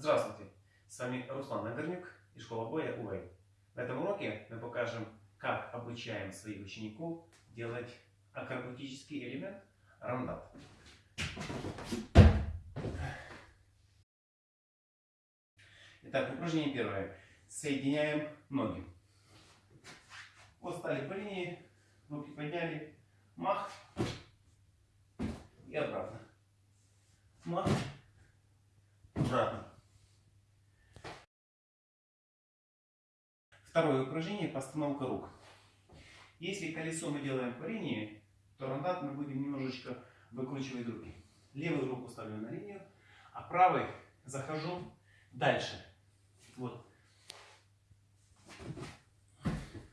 Здравствуйте! С вами Руслан Нагорнюк и школа боя УВЭЙ. На этом уроке мы покажем, как обучаем своих учеников делать акробатический элемент рандат. Итак, упражнение первое. Соединяем ноги. Вот стали по линии, руки подняли, мах и обратно. Мах, обратно. Второе упражнение – постановка рук. Если колесо мы делаем по линии, то рандат мы будем немножечко выкручивать руки. Левую руку ставлю на линию, а правой захожу дальше. Вот.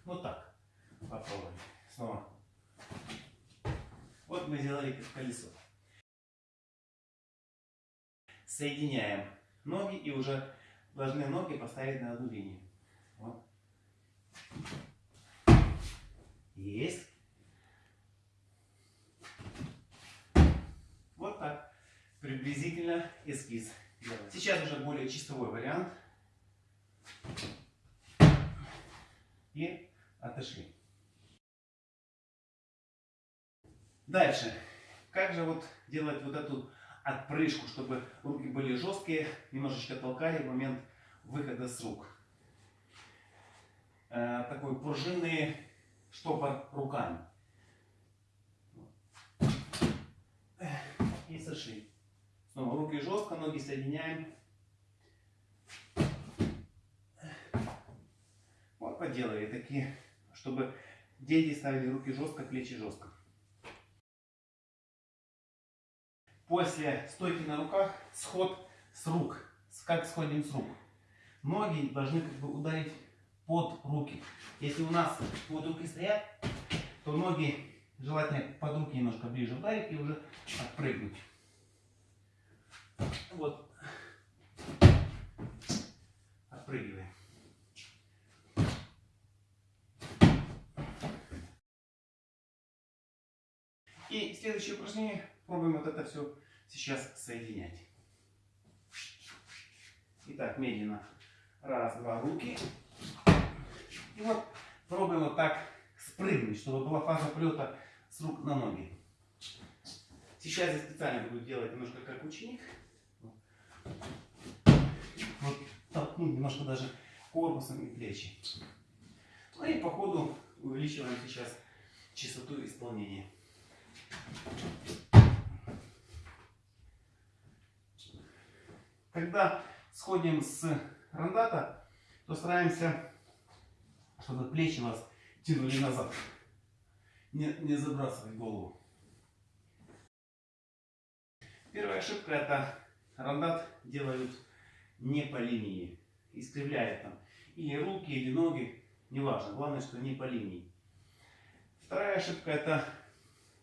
Вот так. Попробуем. Снова. Вот мы сделали колесо. Соединяем ноги и уже должны ноги поставить на одну линию. Вот. Есть. Вот так. Приблизительно эскиз. Сейчас уже более чистовой вариант. И отошли. Дальше. Как же вот делать вот эту отпрыжку, чтобы руки были жесткие, немножечко толкали в момент выхода с рук. Э, такой пружинный штопор руками. И сошли. Снова руки жестко, ноги соединяем. Вот поделали такие, чтобы дети ставили руки жестко, плечи жестко. После стойки на руках сход с рук. Как сходим с рук? Ноги должны как бы ударить под руки. Если у нас вот руки стоят, то ноги желательно под руки немножко ближе ударить и уже отпрыгнуть. Вот. Отпрыгиваем. И следующее упражнение. Пробуем вот это все сейчас соединять. Итак, медленно. Раз, два, руки. И вот пробуем вот так спрыгнуть, чтобы была фаза полета с рук на ноги. Сейчас я специально буду делать немножко как ученик. Вот толкнуть немножко даже корпусом и плечи. Ну и по ходу увеличиваем сейчас частоту исполнения. Когда сходим с рандата, то стараемся, чтобы плечи вас тянули назад. Не, не забрасывать голову. Первая ошибка это рандат делают не по линии. Искривляют там или руки, или ноги. Неважно. Главное, что не по линии. Вторая ошибка это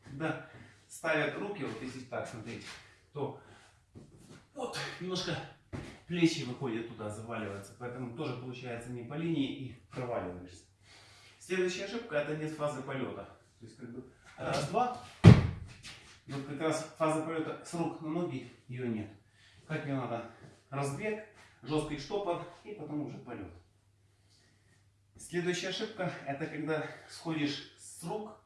когда ставят руки, вот если так смотреть, то вот немножко плечи выходят туда, заваливаются. Поэтому тоже получается не по линии и проваливаешься. Следующая ошибка это нет фазы полета. То есть как бы раз-два. Вот как раз фаза полета с рук на ноги ее нет. Как ее надо? Разбег, жесткий штопор и потом уже полет. Следующая ошибка это когда сходишь с рук,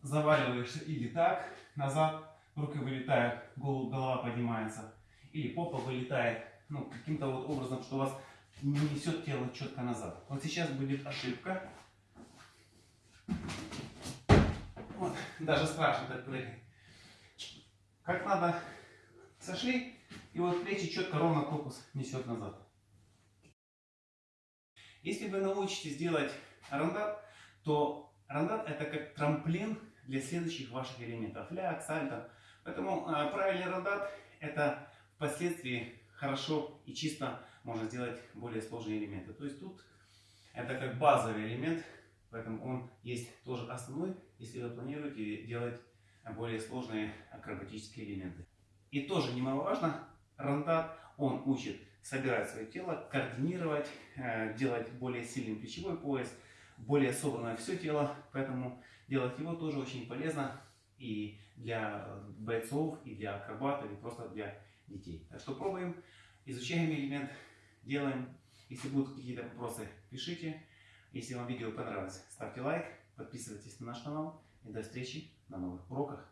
заваливаешься или так, назад, руки вылетают, голова поднимается, или попа вылетает, ну, каким-то вот образом, что у вас не несет тело четко назад. Вот сейчас будет ошибка. Вот, даже страшно так прыгать. Как надо, сошли, и вот плечи четко ровно корпус несет назад. Если вы научитесь делать рандат, то рандат это как трамплин для следующих ваших элементов. Ляг, сальто. Поэтому э, правильный рандат это впоследствии хорошо и чисто можно сделать более сложные элементы. То есть тут это как базовый элемент, поэтому он есть тоже основной, если вы планируете делать более сложные акробатические элементы. И тоже немаловажно, рандат, он учит собирать свое тело, координировать, э, делать более сильный плечевой пояс, более собранное все тело, поэтому делать его тоже очень полезно и для бойцов, и для акробатов, и просто для детей. Так что пробуем, изучаем элемент, делаем. Если будут какие-то вопросы, пишите. Если вам видео понравилось, ставьте лайк, подписывайтесь на наш канал. И до встречи на новых уроках.